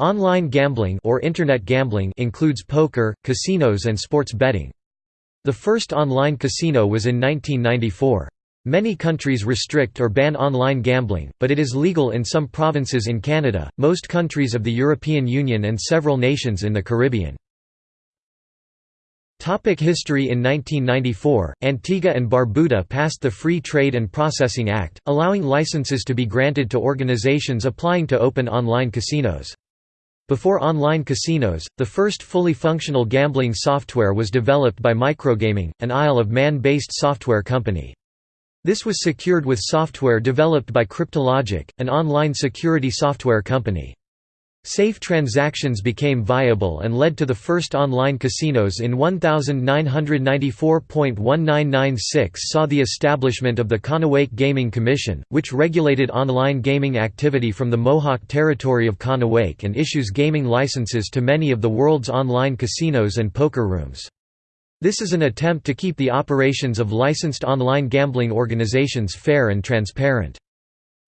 Online gambling or internet gambling includes poker, casinos and sports betting. The first online casino was in 1994. Many countries restrict or ban online gambling, but it is legal in some provinces in Canada, most countries of the European Union and several nations in the Caribbean. Topic history In 1994, Antigua and Barbuda passed the Free Trade and Processing Act, allowing licenses to be granted to organizations applying to open online casinos. Before online casinos, the first fully functional gambling software was developed by Microgaming, an Isle of Man-based software company. This was secured with software developed by Cryptologic, an online security software company. Safe transactions became viable and led to the first online casinos in 1994.1996 saw the establishment of the Kahnawake Gaming Commission, which regulated online gaming activity from the Mohawk territory of Kahnawake and issues gaming licenses to many of the world's online casinos and poker rooms. This is an attempt to keep the operations of licensed online gambling organizations fair and transparent.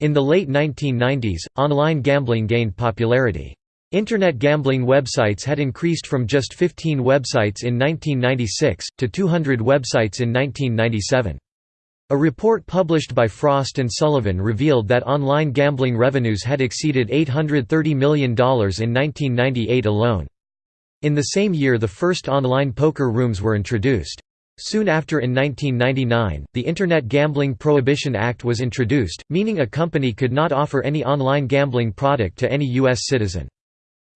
In the late 1990s, online gambling gained popularity. Internet gambling websites had increased from just 15 websites in 1996, to 200 websites in 1997. A report published by Frost & Sullivan revealed that online gambling revenues had exceeded $830 million in 1998 alone. In the same year the first online poker rooms were introduced. Soon after in 1999, the Internet Gambling Prohibition Act was introduced, meaning a company could not offer any online gambling product to any U.S. citizen.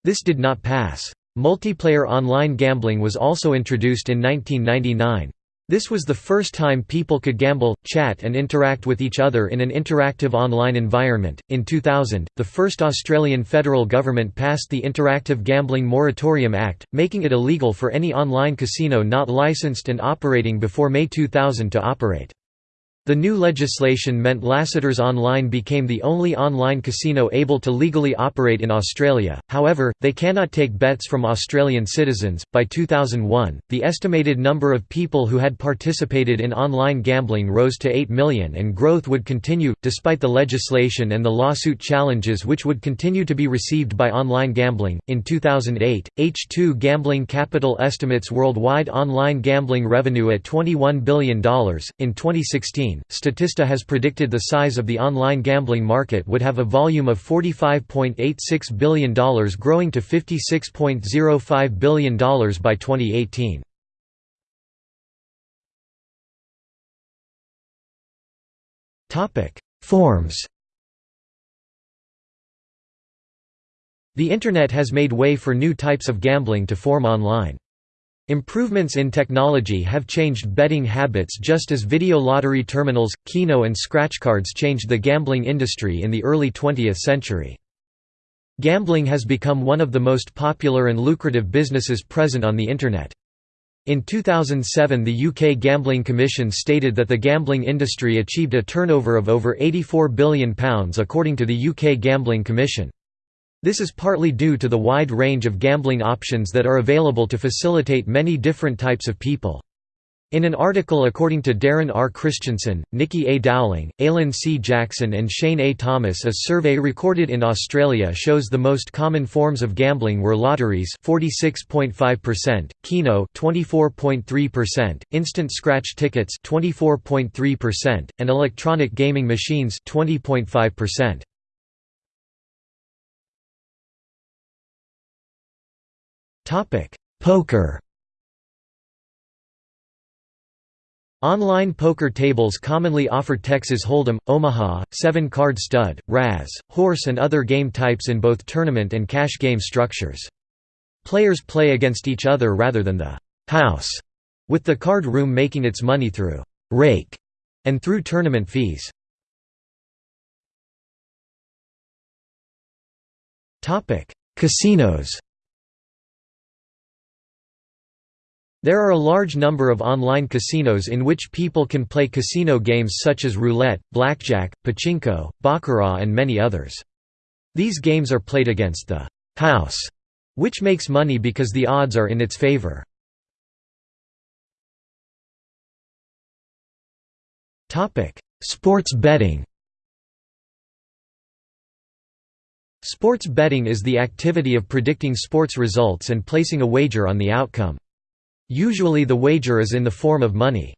This did not pass. Multiplayer online gambling was also introduced in 1999. This was the first time people could gamble, chat, and interact with each other in an interactive online environment. In 2000, the first Australian federal government passed the Interactive Gambling Moratorium Act, making it illegal for any online casino not licensed and operating before May 2000 to operate. The new legislation meant Lasseters Online became the only online casino able to legally operate in Australia, however, they cannot take bets from Australian citizens. By 2001, the estimated number of people who had participated in online gambling rose to 8 million and growth would continue, despite the legislation and the lawsuit challenges which would continue to be received by online gambling. In 2008, H2 Gambling Capital estimates worldwide online gambling revenue at $21 billion. In 2016, Statista has predicted the size of the online gambling market would have a volume of $45.86 billion growing to $56.05 billion by 2018. Forms The Internet has made way for new types of gambling to form online. Improvements in technology have changed betting habits just as video lottery terminals, Keno and scratch cards changed the gambling industry in the early 20th century. Gambling has become one of the most popular and lucrative businesses present on the Internet. In 2007 the UK Gambling Commission stated that the gambling industry achieved a turnover of over £84 billion according to the UK Gambling Commission. This is partly due to the wide range of gambling options that are available to facilitate many different types of people. In an article according to Darren R. Christensen, Nikki A. Dowling, Alan C. Jackson and Shane A. Thomas a survey recorded in Australia shows the most common forms of gambling were lotteries 46.5%, Keno 24.3%, instant scratch tickets 24.3%, and electronic gaming machines 20.5%. Poker Online poker tables commonly offer Texas Hold'em, Omaha, seven-card stud, Razz, horse and other game types in both tournament and cash game structures. Players play against each other rather than the «house», with the card room making its money through «rake» and through tournament fees. Casinos There are a large number of online casinos in which people can play casino games such as roulette, blackjack, pachinko, baccarat and many others. These games are played against the «house», which makes money because the odds are in its favor. Sports betting Sports betting is the activity of predicting sports results and placing a wager on the outcome. Usually the wager is in the form of money.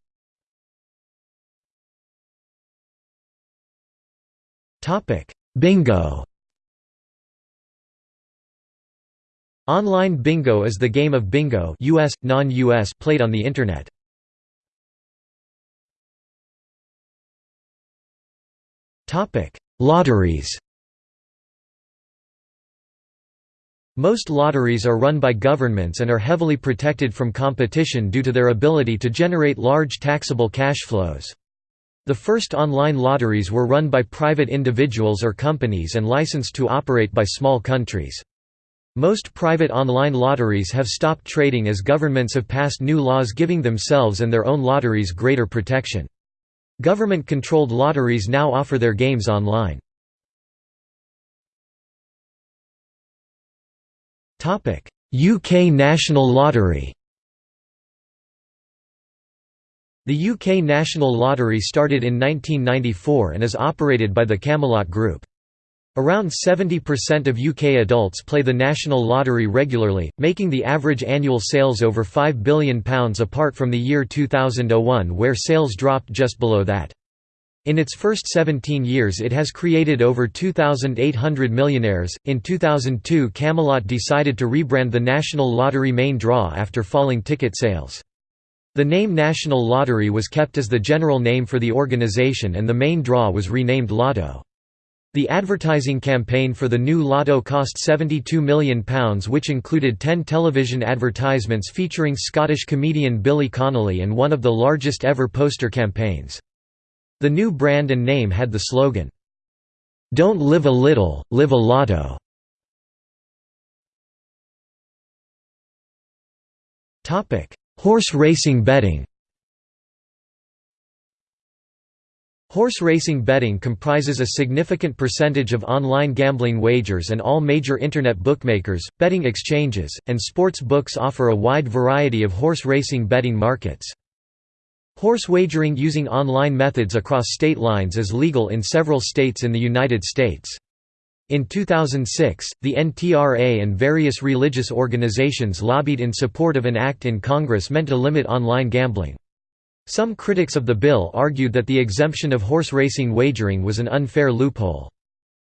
Bingo Online bingo is the game of bingo US, non-US played on the Internet. Lotteries Most lotteries are run by governments and are heavily protected from competition due to their ability to generate large taxable cash flows. The first online lotteries were run by private individuals or companies and licensed to operate by small countries. Most private online lotteries have stopped trading as governments have passed new laws giving themselves and their own lotteries greater protection. Government-controlled lotteries now offer their games online. UK National Lottery The UK National Lottery started in 1994 and is operated by the Camelot Group. Around 70% of UK adults play the National Lottery regularly, making the average annual sales over £5 billion apart from the year 2001 where sales dropped just below that. In its first 17 years, it has created over 2,800 millionaires. In 2002, Camelot decided to rebrand the National Lottery main draw after falling ticket sales. The name National Lottery was kept as the general name for the organization, and the main draw was renamed Lotto. The advertising campaign for the new Lotto cost £72 million which included 10 television advertisements featuring Scottish comedian Billy Connolly and one of the largest ever poster campaigns. The new brand and name had the slogan, "'Don't live a little, live a lotto". Horse racing betting Horse racing betting comprises a significant percentage of online gambling wagers and all major Internet bookmakers, betting exchanges, and sports books offer a wide variety of horse racing betting markets. Horse wagering using online methods across state lines is legal in several states in the United States. In 2006, the NTRA and various religious organizations lobbied in support of an act in Congress meant to limit online gambling. Some critics of the bill argued that the exemption of horse racing wagering was an unfair loophole.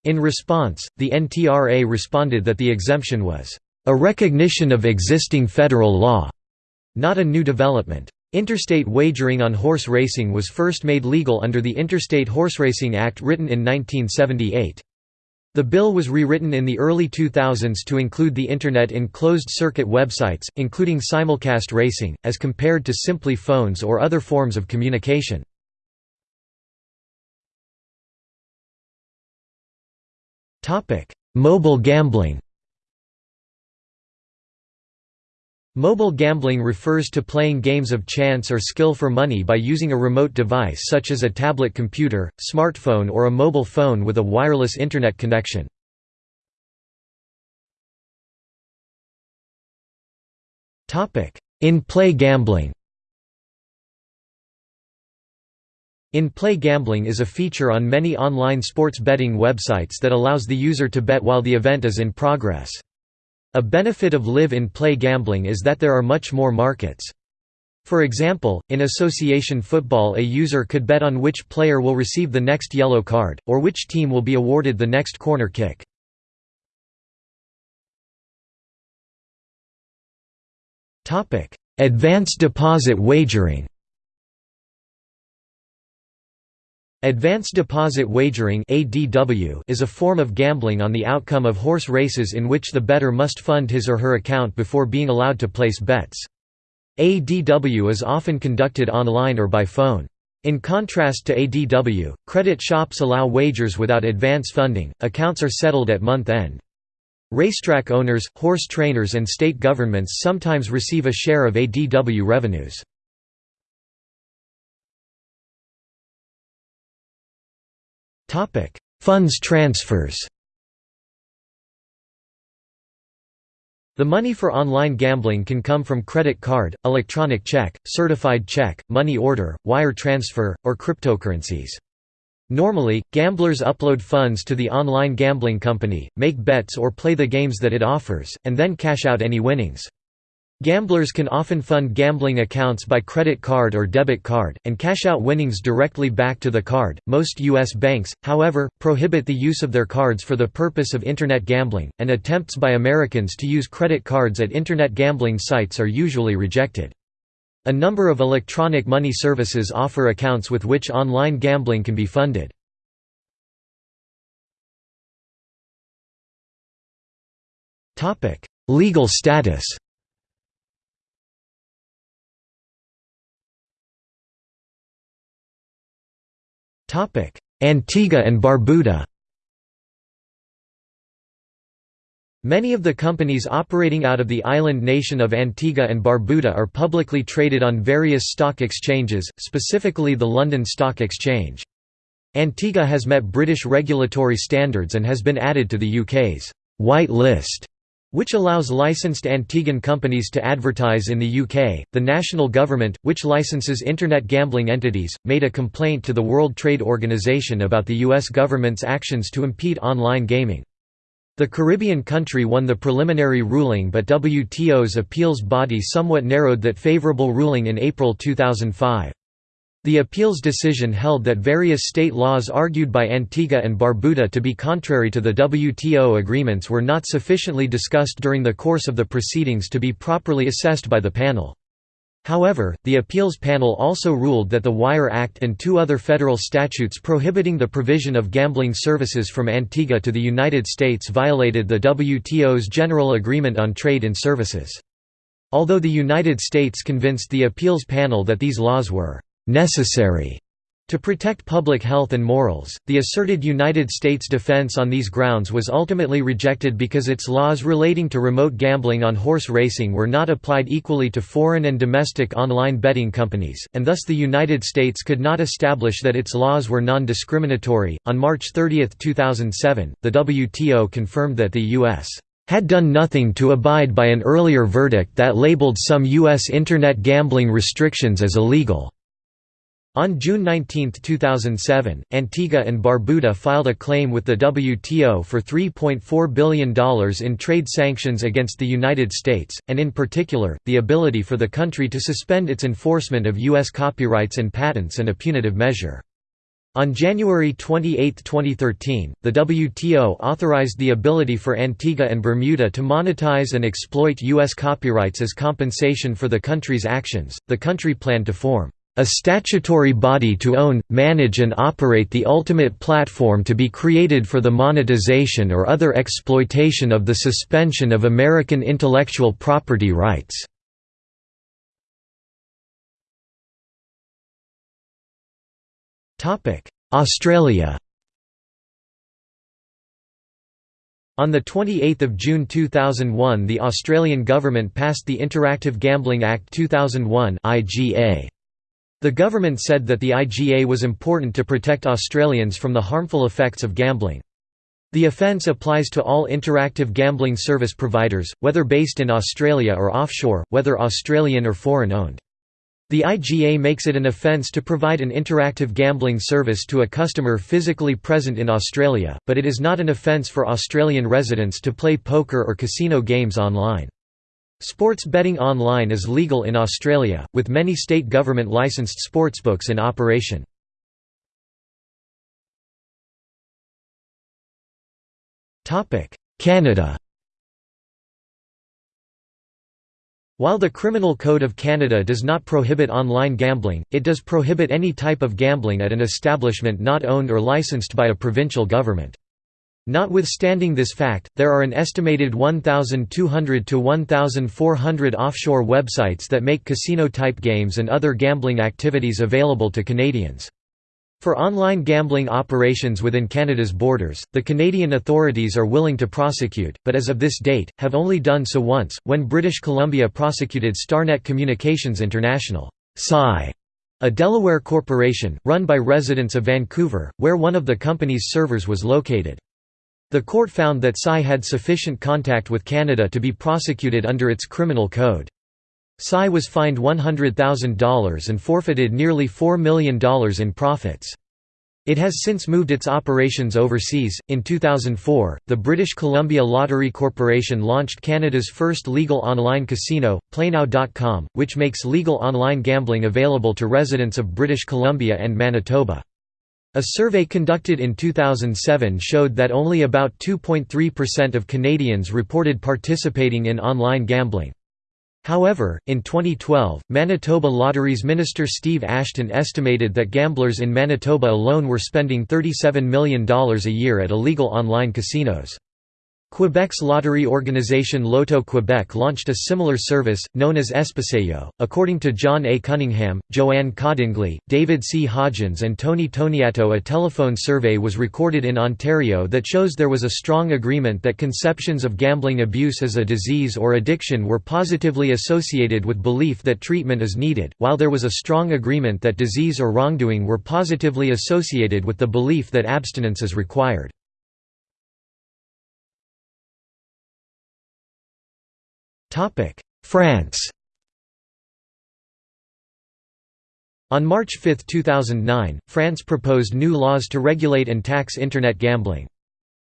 In response, the NTRA responded that the exemption was, "...a recognition of existing federal law," not a new development. Interstate wagering on horse racing was first made legal under the Interstate Horseracing Act written in 1978. The bill was rewritten in the early 2000s to include the Internet in closed-circuit websites, including simulcast racing, as compared to simply phones or other forms of communication. Mobile gambling Mobile gambling refers to playing games of chance or skill for money by using a remote device such as a tablet computer, smartphone or a mobile phone with a wireless Internet connection. In-play gambling In-play gambling is a feature on many online sports betting websites that allows the user to bet while the event is in progress. A benefit of live-in-play gambling is that there are much more markets. For example, in association football a user could bet on which player will receive the next yellow card, or which team will be awarded the next corner kick. Advanced deposit wagering Advance deposit wagering is a form of gambling on the outcome of horse races in which the bettor must fund his or her account before being allowed to place bets. ADW is often conducted online or by phone. In contrast to ADW, credit shops allow wagers without advance funding, accounts are settled at month end. Racetrack owners, horse trainers and state governments sometimes receive a share of ADW revenues. Funds transfers The money for online gambling can come from credit card, electronic check, certified check, money order, wire transfer, or cryptocurrencies. Normally, gamblers upload funds to the online gambling company, make bets or play the games that it offers, and then cash out any winnings. Gamblers can often fund gambling accounts by credit card or debit card, and cash out winnings directly back to the card. Most U.S. banks, however, prohibit the use of their cards for the purpose of Internet gambling, and attempts by Americans to use credit cards at Internet gambling sites are usually rejected. A number of electronic money services offer accounts with which online gambling can be funded. Legal status Antigua and Barbuda. Many of the companies operating out of the island nation of Antigua and Barbuda are publicly traded on various stock exchanges, specifically the London Stock Exchange. Antigua has met British regulatory standards and has been added to the UK's «white list» which allows licensed Antiguan companies to advertise in the UK. The national government, which licenses internet gambling entities, made a complaint to the World Trade Organization about the US government's actions to impede online gaming. The Caribbean country won the preliminary ruling but WTO's appeals body somewhat narrowed that favorable ruling in April 2005. The appeals decision held that various state laws argued by Antigua and Barbuda to be contrary to the WTO agreements were not sufficiently discussed during the course of the proceedings to be properly assessed by the panel. However, the appeals panel also ruled that the Wire Act and two other federal statutes prohibiting the provision of gambling services from Antigua to the United States violated the WTO's General Agreement on Trade in Services. Although the United States convinced the appeals panel that these laws were necessary to protect public health and morals, the asserted United States defense on these grounds was ultimately rejected because its laws relating to remote gambling on horse racing were not applied equally to foreign and domestic online betting companies, and thus the United States could not establish that its laws were non discriminatory. On March 30, 2007, the WTO confirmed that the U.S had done nothing to abide by an earlier verdict that labeled some U.S. Internet gambling restrictions as illegal. On June 19, 2007, Antigua and Barbuda filed a claim with the WTO for $3.4 billion in trade sanctions against the United States, and in particular, the ability for the country to suspend its enforcement of U.S. copyrights and patents and a punitive measure. On January 28, 2013, the WTO authorized the ability for Antigua and Bermuda to monetize and exploit U.S. copyrights as compensation for the country's actions. The country planned to form a statutory body to own, manage and operate the ultimate platform to be created for the monetization or other exploitation of the suspension of American intellectual property rights. Australia On 28 June 2001 the Australian government passed the Interactive Gambling Act 2001 IGA. The government said that the IGA was important to protect Australians from the harmful effects of gambling. The offence applies to all interactive gambling service providers, whether based in Australia or offshore, whether Australian or foreign-owned. The IGA makes it an offence to provide an interactive gambling service to a customer physically present in Australia, but it is not an offence for Australian residents to play poker or casino games online. Sports betting online is legal in Australia, with many state government licensed sportsbooks in operation. Canada While the Criminal Code of Canada does not prohibit online gambling, it does prohibit any type of gambling at an establishment not owned or licensed by a provincial government. Notwithstanding this fact, there are an estimated 1,200 to 1,400 offshore websites that make casino-type games and other gambling activities available to Canadians. For online gambling operations within Canada's borders, the Canadian authorities are willing to prosecute, but as of this date, have only done so once, when British Columbia prosecuted Starnet Communications International a Delaware corporation, run by residents of Vancouver, where one of the company's servers was located. The court found that Psi had sufficient contact with Canada to be prosecuted under its criminal code. Psi was fined $100,000 and forfeited nearly $4 million in profits. It has since moved its operations overseas. In 2004, the British Columbia Lottery Corporation launched Canada's first legal online casino, PlayNow.com, which makes legal online gambling available to residents of British Columbia and Manitoba. A survey conducted in 2007 showed that only about 2.3% of Canadians reported participating in online gambling. However, in 2012, Manitoba Lotteries Minister Steve Ashton estimated that gamblers in Manitoba alone were spending $37 million a year at illegal online casinos. Quebec's lottery organization Loto Quebec launched a similar service, known as Espacejeux. According to John A. Cunningham, Joanne Cordingley, David C. Hodgins, and Tony Toneatto, a telephone survey was recorded in Ontario that shows there was a strong agreement that conceptions of gambling abuse as a disease or addiction were positively associated with belief that treatment is needed, while there was a strong agreement that disease or wrongdoing were positively associated with the belief that abstinence is required. France On March 5, 2009, France proposed new laws to regulate and tax Internet gambling.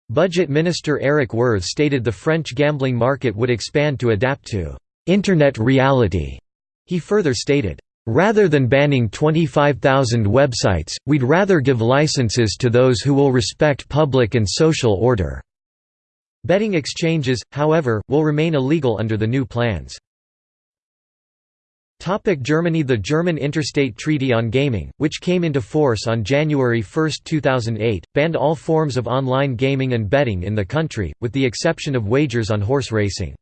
Budget Minister Eric Woerth stated the French gambling market would expand to adapt to «Internet reality». He further stated, "...rather than banning 25,000 websites, we'd rather give licenses to those who will respect public and social order." Betting exchanges, however, will remain illegal under the new plans. Germany The German Interstate Treaty on Gaming, which came into force on January 1, 2008, banned all forms of online gaming and betting in the country, with the exception of wagers on horse racing.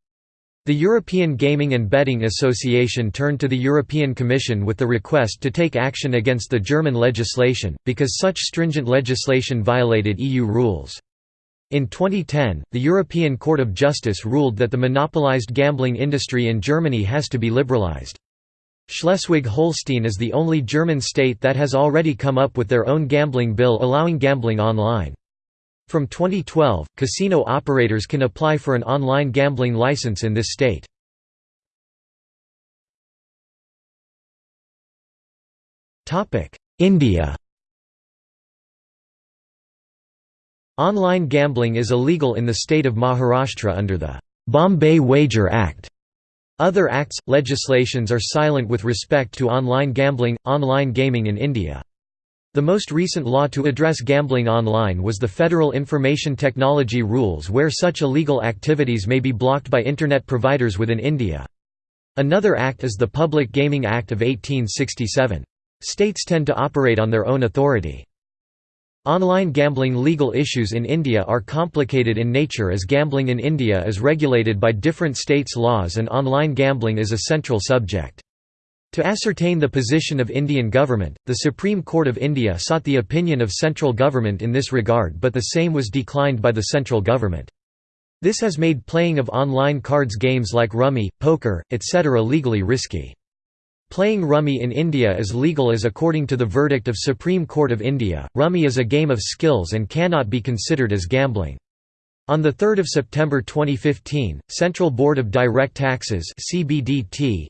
The European Gaming and Betting Association turned to the European Commission with the request to take action against the German legislation, because such stringent legislation violated EU rules. In 2010, the European Court of Justice ruled that the monopolized gambling industry in Germany has to be liberalized. Schleswig-Holstein is the only German state that has already come up with their own gambling bill allowing gambling online. From 2012, casino operators can apply for an online gambling license in this state. India Online gambling is illegal in the state of Maharashtra under the Bombay Wager Act. Other acts, legislations are silent with respect to online gambling, online gaming in India. The most recent law to address gambling online was the Federal Information Technology Rules where such illegal activities may be blocked by Internet providers within India. Another act is the Public Gaming Act of 1867. States tend to operate on their own authority. Online gambling legal issues in India are complicated in nature as gambling in India is regulated by different states' laws and online gambling is a central subject. To ascertain the position of Indian government, the Supreme Court of India sought the opinion of central government in this regard but the same was declined by the central government. This has made playing of online cards games like rummy, poker, etc. legally risky. Playing rummy in India is legal as according to the verdict of Supreme Court of India, rummy is a game of skills and cannot be considered as gambling. On 3 September 2015, Central Board of Direct Taxes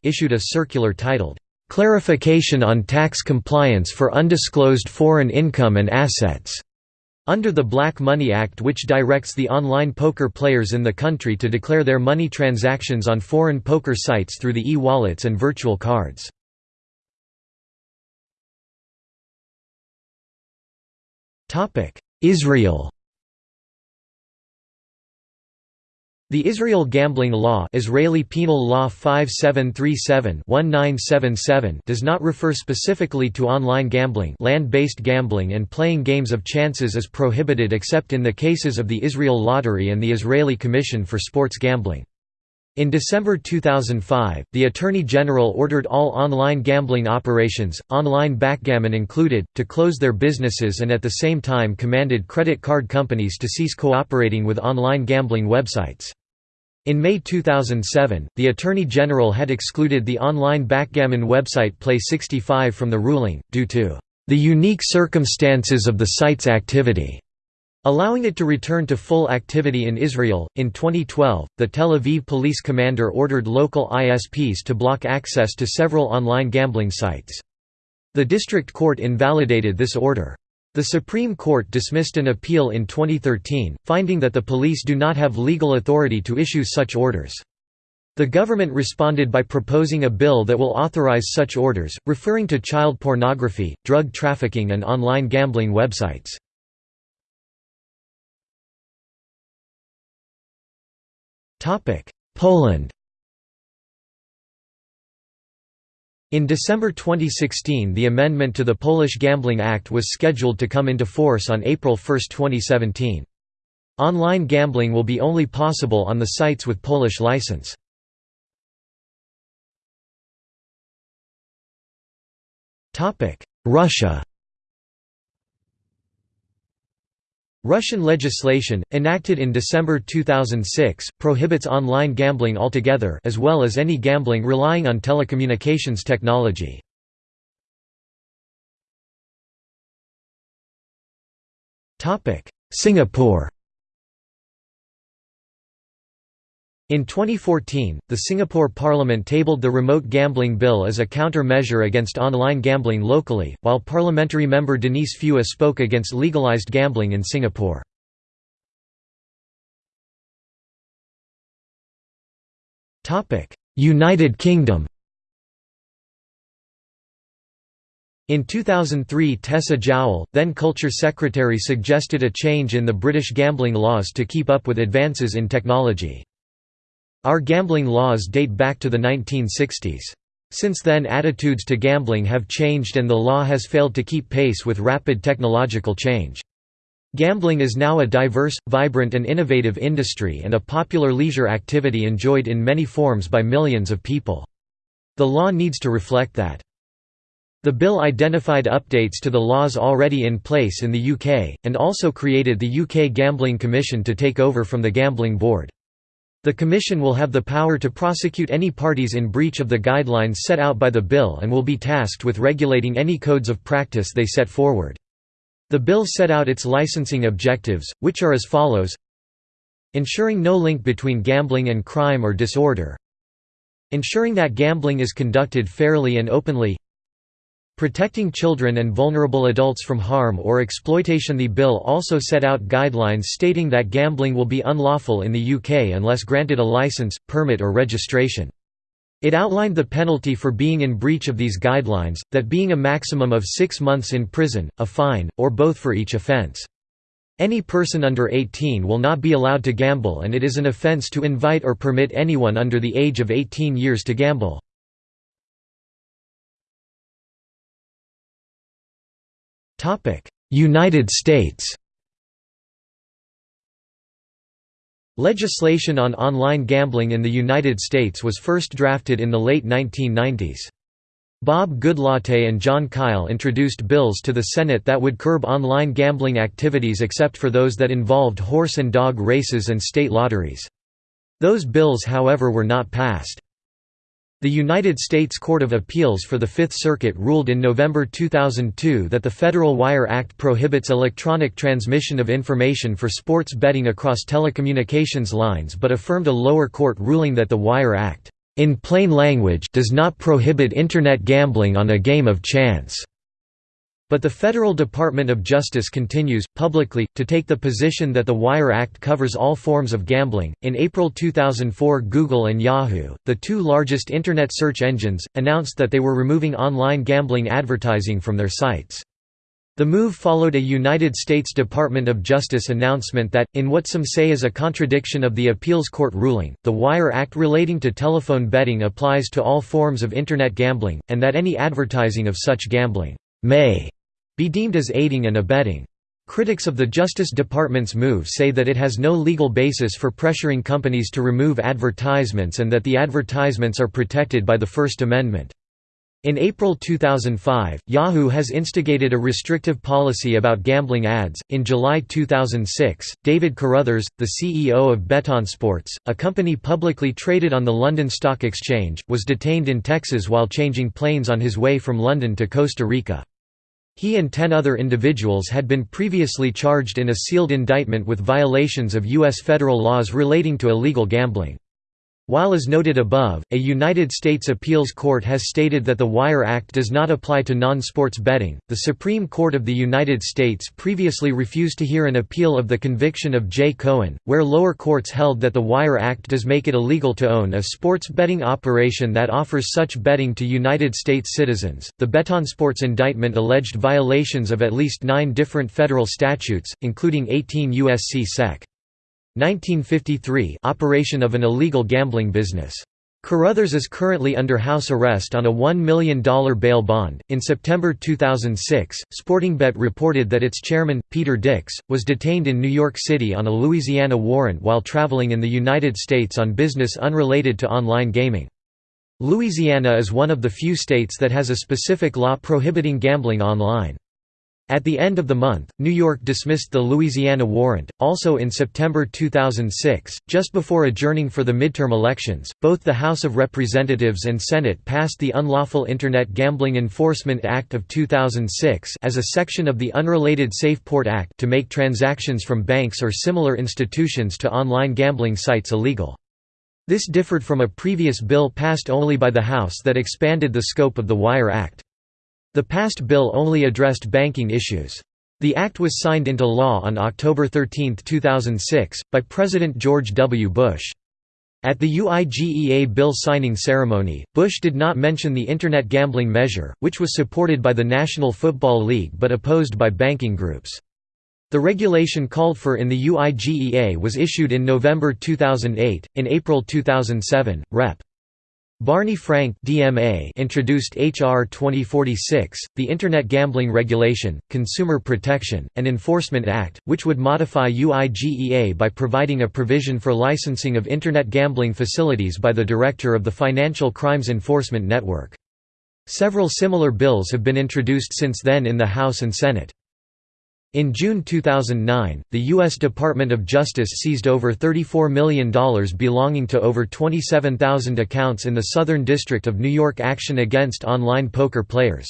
issued a circular titled, "'Clarification on Tax Compliance for Undisclosed Foreign Income and Assets' under the Black Money Act which directs the online poker players in the country to declare their money transactions on foreign poker sites through the e-wallets and virtual cards. Israel The Israel Gambling Law Israeli Penal Law 5737-1977 does not refer specifically to online gambling land-based gambling and playing games of chances is prohibited except in the cases of the Israel Lottery and the Israeli Commission for Sports Gambling. In December 2005, the Attorney General ordered all online gambling operations, online backgammon included, to close their businesses and at the same time commanded credit card companies to cease cooperating with online gambling websites. In May 2007, the Attorney General had excluded the online backgammon website Play65 from the ruling, due to the unique circumstances of the site's activity, allowing it to return to full activity in Israel. In 2012, the Tel Aviv police commander ordered local ISPs to block access to several online gambling sites. The district court invalidated this order. The Supreme Court dismissed an appeal in 2013, finding that the police do not have legal authority to issue such orders. The government responded by proposing a bill that will authorize such orders, referring to child pornography, drug trafficking and online gambling websites. Poland In December 2016 the amendment to the Polish Gambling Act was scheduled to come into force on April 1, 2017. Online gambling will be only possible on the sites with Polish license. Russia Russian legislation, enacted in December 2006, prohibits online gambling altogether as well as any gambling relying on telecommunications technology. Singapore In 2014, the Singapore Parliament tabled the Remote Gambling Bill as a counter-measure against online gambling locally, while parliamentary member Denise Phua spoke against legalized gambling in Singapore. United Kingdom In 2003 Tessa Jowell, then Culture Secretary suggested a change in the British gambling laws to keep up with advances in technology. Our gambling laws date back to the 1960s. Since then attitudes to gambling have changed and the law has failed to keep pace with rapid technological change. Gambling is now a diverse, vibrant and innovative industry and a popular leisure activity enjoyed in many forms by millions of people. The law needs to reflect that. The bill identified updates to the laws already in place in the UK, and also created the UK Gambling Commission to take over from the Gambling Board. The Commission will have the power to prosecute any parties in breach of the guidelines set out by the bill and will be tasked with regulating any codes of practice they set forward. The bill set out its licensing objectives, which are as follows. Ensuring no link between gambling and crime or disorder. Ensuring that gambling is conducted fairly and openly Protecting children and vulnerable adults from harm or exploitation The bill also set out guidelines stating that gambling will be unlawful in the UK unless granted a licence, permit or registration. It outlined the penalty for being in breach of these guidelines, that being a maximum of six months in prison, a fine, or both for each offence. Any person under 18 will not be allowed to gamble and it is an offence to invite or permit anyone under the age of 18 years to gamble. United States Legislation on online gambling in the United States was first drafted in the late 1990s. Bob Goodlatte and Jon Kyl introduced bills to the Senate that would curb online gambling activities except for those that involved horse and dog races and state lotteries. Those bills however were not passed. The United States Court of Appeals for the Fifth Circuit ruled in November 2002 that the Federal Wire Act prohibits electronic transmission of information for sports betting across telecommunications lines but affirmed a lower court ruling that the Wire Act, "...in plain language does not prohibit Internet gambling on a game of chance." But the Federal Department of Justice continues, publicly, to take the position that the Wire Act covers all forms of gambling. In April 2004, Google and Yahoo, the two largest Internet search engines, announced that they were removing online gambling advertising from their sites. The move followed a United States Department of Justice announcement that, in what some say is a contradiction of the appeals court ruling, the Wire Act relating to telephone betting applies to all forms of Internet gambling, and that any advertising of such gambling may be deemed as aiding and abetting. Critics of the Justice Department's move say that it has no legal basis for pressuring companies to remove advertisements and that the advertisements are protected by the First Amendment. In April 2005, Yahoo has instigated a restrictive policy about gambling ads. In July 2006, David Carruthers, the CEO of BetonSports, a company publicly traded on the London Stock Exchange, was detained in Texas while changing planes on his way from London to Costa Rica. He and ten other individuals had been previously charged in a sealed indictment with violations of U.S. federal laws relating to illegal gambling. While as noted above, a United States appeals court has stated that the Wire Act does not apply to non-sports betting, the Supreme Court of the United States previously refused to hear an appeal of the conviction of Jay Cohen, where lower courts held that the Wire Act does make it illegal to own a sports betting operation that offers such betting to United States citizens. The Betonsports indictment alleged violations of at least nine different federal statutes, including 18 U.S.C. Sec. 1953 operation of an illegal gambling business. Carruthers is currently under house arrest on a $1 million bail bond. In September 2006, SportingBet reported that its chairman, Peter Dicks, was detained in New York City on a Louisiana warrant while traveling in the United States on business unrelated to online gaming. Louisiana is one of the few states that has a specific law prohibiting gambling online. At the end of the month, New York dismissed the Louisiana warrant. Also in September 2006, just before adjourning for the midterm elections, both the House of Representatives and Senate passed the Unlawful Internet Gambling Enforcement Act of 2006 as a section of the unrelated Safe Port Act to make transactions from banks or similar institutions to online gambling sites illegal. This differed from a previous bill passed only by the House that expanded the scope of the Wire Act. The passed bill only addressed banking issues. The act was signed into law on October 13, 2006, by President George W. Bush. At the UIGEA bill signing ceremony, Bush did not mention the Internet gambling measure, which was supported by the National Football League but opposed by banking groups. The regulation called for in the UIGEA was issued in November 2008. In April 2007, Rep. Barney Frank DMA introduced H.R. 2046, the Internet Gambling Regulation, Consumer Protection, and Enforcement Act, which would modify UIGEA by providing a provision for licensing of Internet gambling facilities by the Director of the Financial Crimes Enforcement Network. Several similar bills have been introduced since then in the House and Senate. In June 2009, the U.S. Department of Justice seized over $34 million belonging to over 27,000 accounts in the Southern District of New York action against online poker players.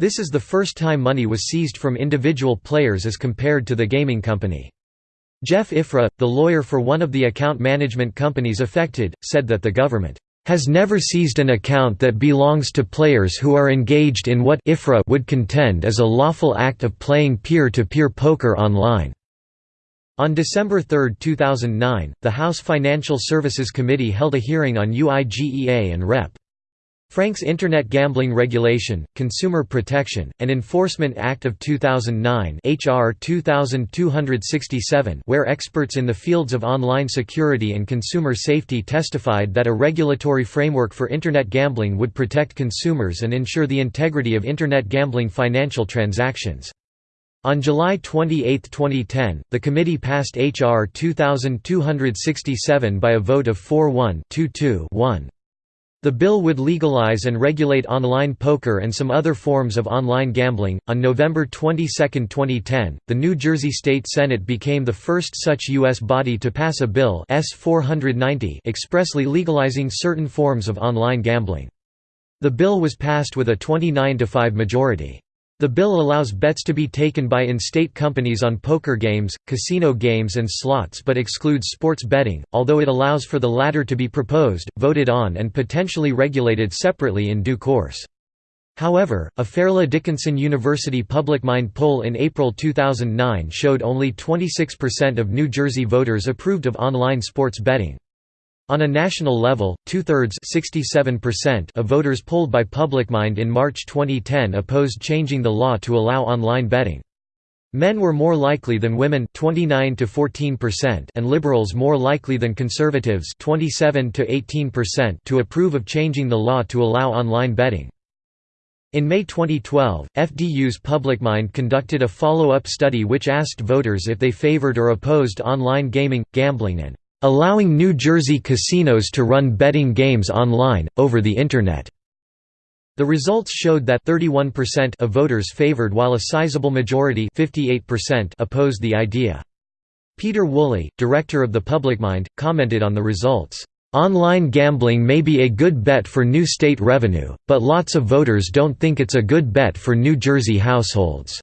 This is the first time money was seized from individual players as compared to the gaming company. Jeff Ifrah, the lawyer for one of the account management companies affected, said that the government has never seized an account that belongs to players who are engaged in what Ifrah would contend is a lawful act of playing peer-to-peer -peer poker online. On December 3, 2009, the House Financial Services Committee held a hearing on UIGEA and Rep. Frank's Internet Gambling Regulation, Consumer Protection, and Enforcement Act of 2009 HR 2267 where experts in the fields of online security and consumer safety testified that a regulatory framework for Internet gambling would protect consumers and ensure the integrity of Internet gambling financial transactions. On July 28, 2010, the committee passed H.R. 2267 by a vote of 4-1 the bill would legalize and regulate online poker and some other forms of online gambling. On November 22, 2010, the New Jersey State Senate became the first such U.S. body to pass a bill S 490 expressly legalizing certain forms of online gambling. The bill was passed with a 29 to 5 majority. The bill allows bets to be taken by in-state companies on poker games, casino games and slots but excludes sports betting, although it allows for the latter to be proposed, voted on and potentially regulated separately in due course. However, a Fairleigh Dickinson University PublicMind poll in April 2009 showed only 26% of New Jersey voters approved of online sports betting. On a national level, two-thirds of voters polled by PublicMind in March 2010 opposed changing the law to allow online betting. Men were more likely than women 29 to 14% and liberals more likely than conservatives 27 to 18% to approve of changing the law to allow online betting. In May 2012, FDU's PublicMind conducted a follow-up study which asked voters if they favored or opposed online gaming, gambling and allowing New Jersey casinos to run betting games online, over the Internet. The results showed that 31% of voters favored while a sizable majority 58% opposed the idea. Peter Woolley, director of the PublicMind, commented on the results. Online gambling may be a good bet for new state revenue, but lots of voters don't think it's a good bet for New Jersey households.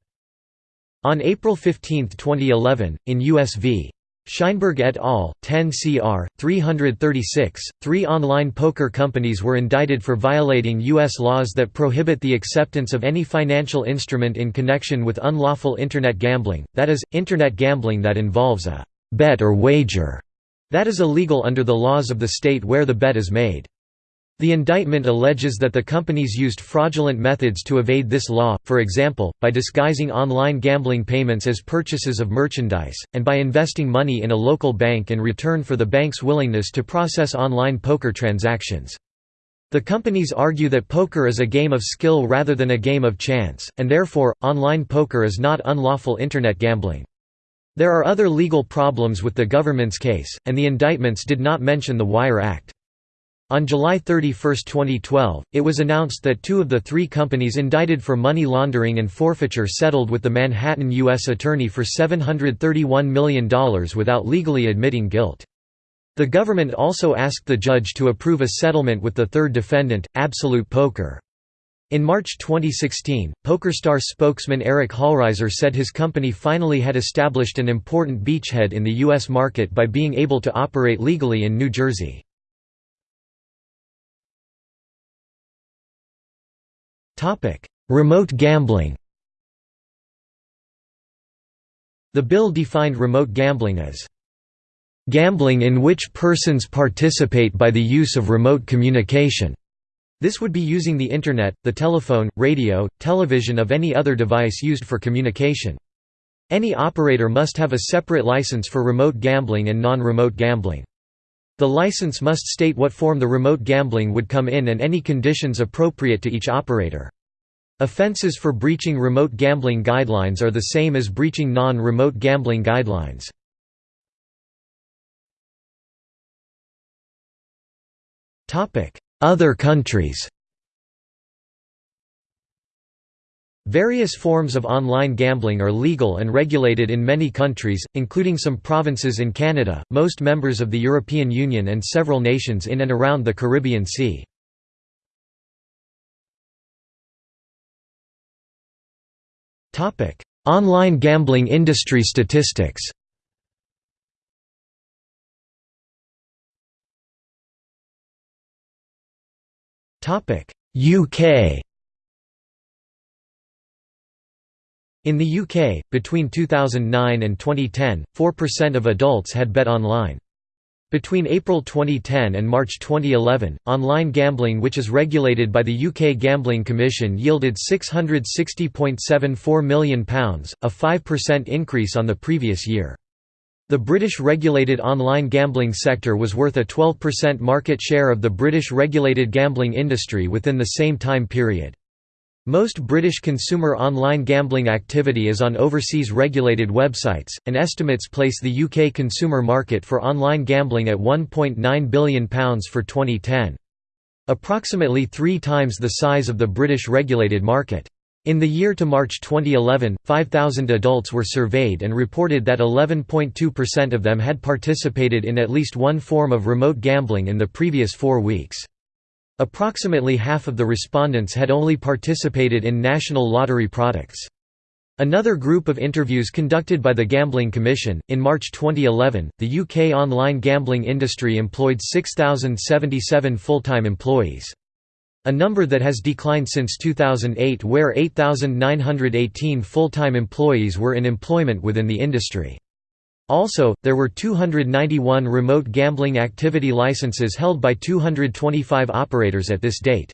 On April 15, 2011, in US v. Scheinberg et al., 10 cr. 336. Three online poker companies were indicted for violating U.S. laws that prohibit the acceptance of any financial instrument in connection with unlawful Internet gambling, that is, Internet gambling that involves a bet or wager that is illegal under the laws of the state where the bet is made. The indictment alleges that the companies used fraudulent methods to evade this law, for example, by disguising online gambling payments as purchases of merchandise, and by investing money in a local bank in return for the bank's willingness to process online poker transactions. The companies argue that poker is a game of skill rather than a game of chance, and therefore, online poker is not unlawful Internet gambling. There are other legal problems with the government's case, and the indictments did not mention the Wire Act. On July 31, 2012, it was announced that two of the three companies indicted for money laundering and forfeiture settled with the Manhattan U.S. Attorney for $731 million without legally admitting guilt. The government also asked the judge to approve a settlement with the third defendant, Absolute Poker. In March 2016, PokerStars spokesman Eric Hollreiser said his company finally had established an important beachhead in the U.S. market by being able to operate legally in New Jersey. Remote gambling The bill defined remote gambling as gambling in which persons participate by the use of remote communication. This would be using the Internet, the telephone, radio, television of any other device used for communication. Any operator must have a separate license for remote gambling and non-remote gambling. The license must state what form the remote gambling would come in and any conditions appropriate to each operator. Offenses for breaching remote gambling guidelines are the same as breaching non-remote gambling guidelines. Other countries Various forms of online gambling are legal and regulated in many countries, including some provinces in Canada, most members of the European Union and several nations in and around the Caribbean Sea. Online gambling industry statistics UK In the UK, between 2009 and 2010, 4% of adults had bet online. Between April 2010 and March 2011, online gambling which is regulated by the UK Gambling Commission yielded £660.74 million, a 5% increase on the previous year. The British regulated online gambling sector was worth a 12% market share of the British regulated gambling industry within the same time period. Most British consumer online gambling activity is on overseas regulated websites, and estimates place the UK consumer market for online gambling at £1.9 billion for 2010. Approximately three times the size of the British regulated market. In the year to March 2011, 5,000 adults were surveyed and reported that 11.2% of them had participated in at least one form of remote gambling in the previous four weeks. Approximately half of the respondents had only participated in national lottery products. Another group of interviews conducted by the Gambling Commission, in March 2011, the UK online gambling industry employed 6,077 full-time employees. A number that has declined since 2008 where 8,918 full-time employees were in employment within the industry. Also, there were 291 remote gambling activity licenses held by 225 operators at this date.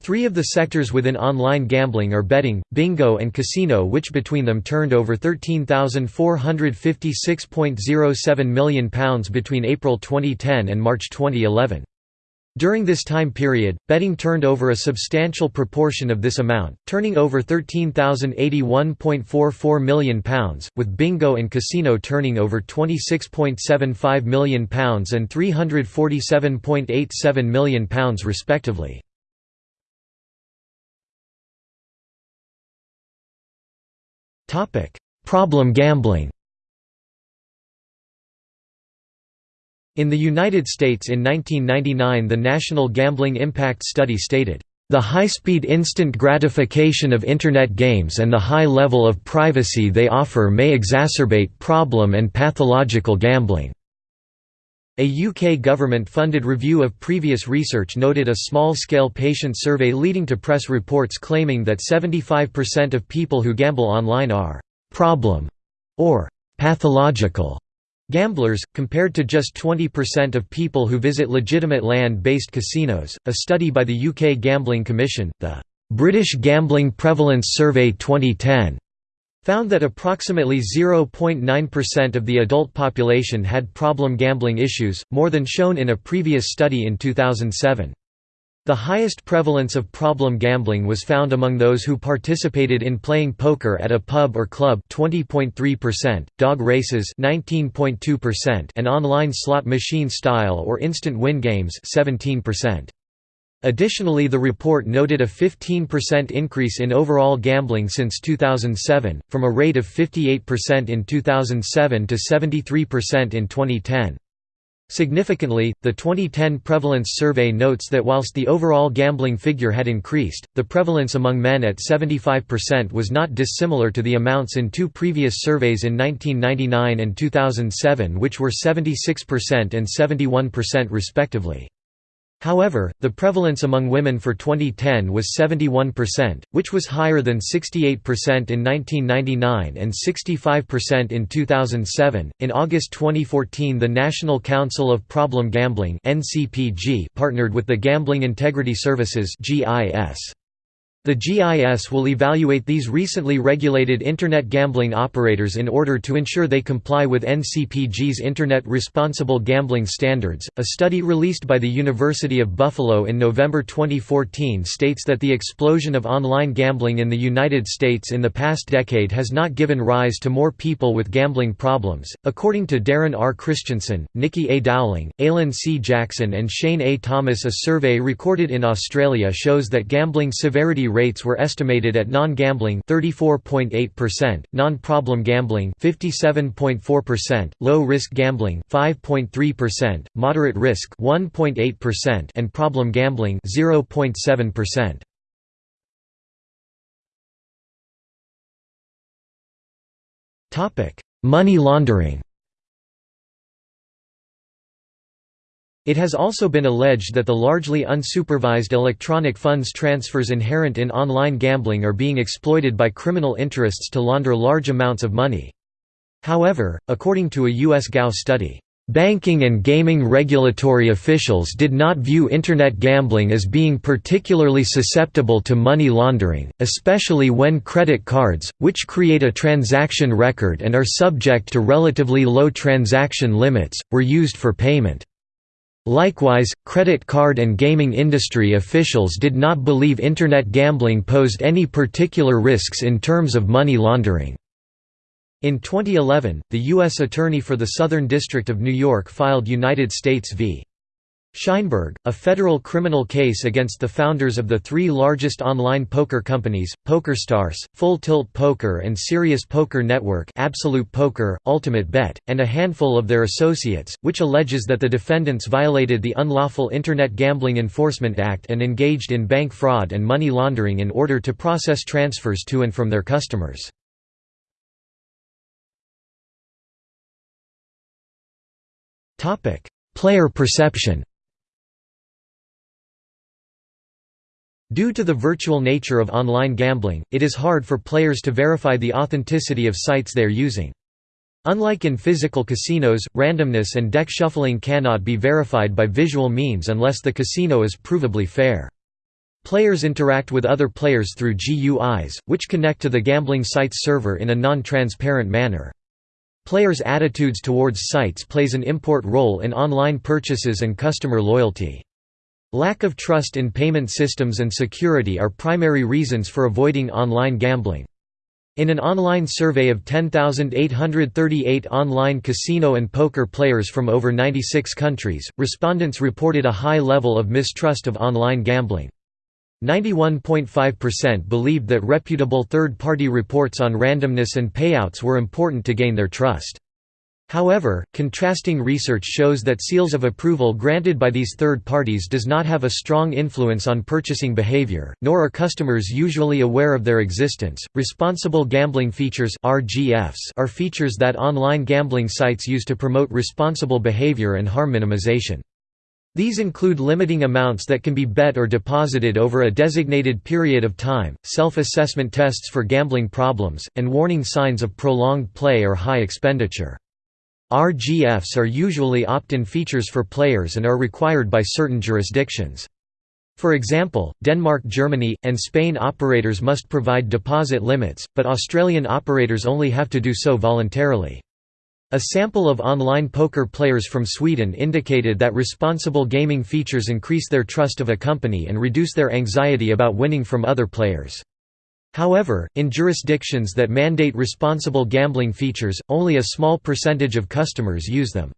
Three of the sectors within online gambling are betting, bingo and casino which between them turned over £13,456.07 million between April 2010 and March 2011. During this time period, betting turned over a substantial proportion of this amount, turning over £13,081.44 million, with bingo and casino turning over £26.75 million and £347.87 million respectively. Problem gambling In the United States in 1999 the National Gambling Impact Study stated, The high-speed instant gratification of Internet games and the high level of privacy they offer may exacerbate problem and pathological gambling." A UK government-funded review of previous research noted a small-scale patient survey leading to press reports claiming that 75% of people who gamble online are «problem» or «pathological» Gamblers, compared to just 20% of people who visit legitimate land-based casinos, a study by the UK Gambling Commission, the British Gambling Prevalence Survey 2010, found that approximately 0.9% of the adult population had problem gambling issues, more than shown in a previous study in 2007. The highest prevalence of problem gambling was found among those who participated in playing poker at a pub or club 20.3%, dog races 19.2% and online slot machine style or instant win games 17%. Additionally the report noted a 15% increase in overall gambling since 2007, from a rate of 58% in 2007 to 73% in 2010. Significantly, the 2010 prevalence survey notes that whilst the overall gambling figure had increased, the prevalence among men at 75% was not dissimilar to the amounts in two previous surveys in 1999 and 2007 which were 76% and 71% respectively. However, the prevalence among women for 2010 was 71%, which was higher than 68% in 1999 and 65% in 2007. In August 2014, the National Council of Problem Gambling (NCPG) partnered with the Gambling Integrity Services (GIS). The GIS will evaluate these recently regulated Internet gambling operators in order to ensure they comply with NCPG's Internet Responsible Gambling Standards. A study released by the University of Buffalo in November 2014 states that the explosion of online gambling in the United States in the past decade has not given rise to more people with gambling problems. According to Darren R. Christensen, Nikki A. Dowling, Alan C. Jackson, and Shane A. Thomas, a survey recorded in Australia shows that gambling severity rates were estimated at non-gambling 34.8%, non-problem gambling 57.4%, low-risk gambling 5.3%, moderate risk 1.8% and problem gambling 0.7%. Topic: Money laundering. It has also been alleged that the largely unsupervised electronic funds transfers inherent in online gambling are being exploited by criminal interests to launder large amounts of money. However, according to a U.S. GAO study, Banking and gaming regulatory officials did not view Internet gambling as being particularly susceptible to money laundering, especially when credit cards, which create a transaction record and are subject to relatively low transaction limits, were used for payment. Likewise, credit card and gaming industry officials did not believe Internet gambling posed any particular risks in terms of money laundering. In 2011, the U.S. Attorney for the Southern District of New York filed United States v. Scheinberg, a federal criminal case against the founders of the three largest online poker companies, PokerStars, Full Tilt Poker and Cereus Poker Network Absolute Poker, Ultimate Bet, and a handful of their associates, which alleges that the defendants violated the Unlawful Internet Gambling Enforcement Act and engaged in bank fraud and money laundering in order to process transfers to and from their customers. Player perception Due to the virtual nature of online gambling, it is hard for players to verify the authenticity of sites they are using. Unlike in physical casinos, randomness and deck shuffling cannot be verified by visual means unless the casino is provably fair. Players interact with other players through GUIs, which connect to the gambling site's server in a non-transparent manner. Players' attitudes towards sites plays an important role in online purchases and customer loyalty. Lack of trust in payment systems and security are primary reasons for avoiding online gambling. In an online survey of 10,838 online casino and poker players from over 96 countries, respondents reported a high level of mistrust of online gambling. 91.5% believed that reputable third-party reports on randomness and payouts were important to gain their trust. However, contrasting research shows that seals of approval granted by these third parties does not have a strong influence on purchasing behavior, nor are customers usually aware of their existence. Responsible gambling features (RGFs) are features that online gambling sites use to promote responsible behavior and harm minimization. These include limiting amounts that can be bet or deposited over a designated period of time, self-assessment tests for gambling problems, and warning signs of prolonged play or high expenditure. RGFs are usually opt-in features for players and are required by certain jurisdictions. For example, Denmark Germany, and Spain operators must provide deposit limits, but Australian operators only have to do so voluntarily. A sample of online poker players from Sweden indicated that responsible gaming features increase their trust of a company and reduce their anxiety about winning from other players. However, in jurisdictions that mandate responsible gambling features, only a small percentage of customers use them.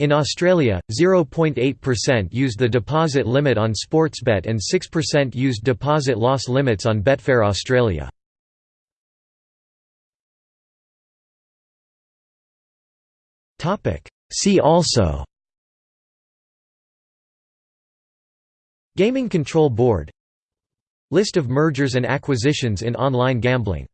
In Australia, 0.8% used the deposit limit on Sportsbet and 6% used deposit loss limits on Betfair Australia. See also Gaming Control Board List of mergers and acquisitions in online gambling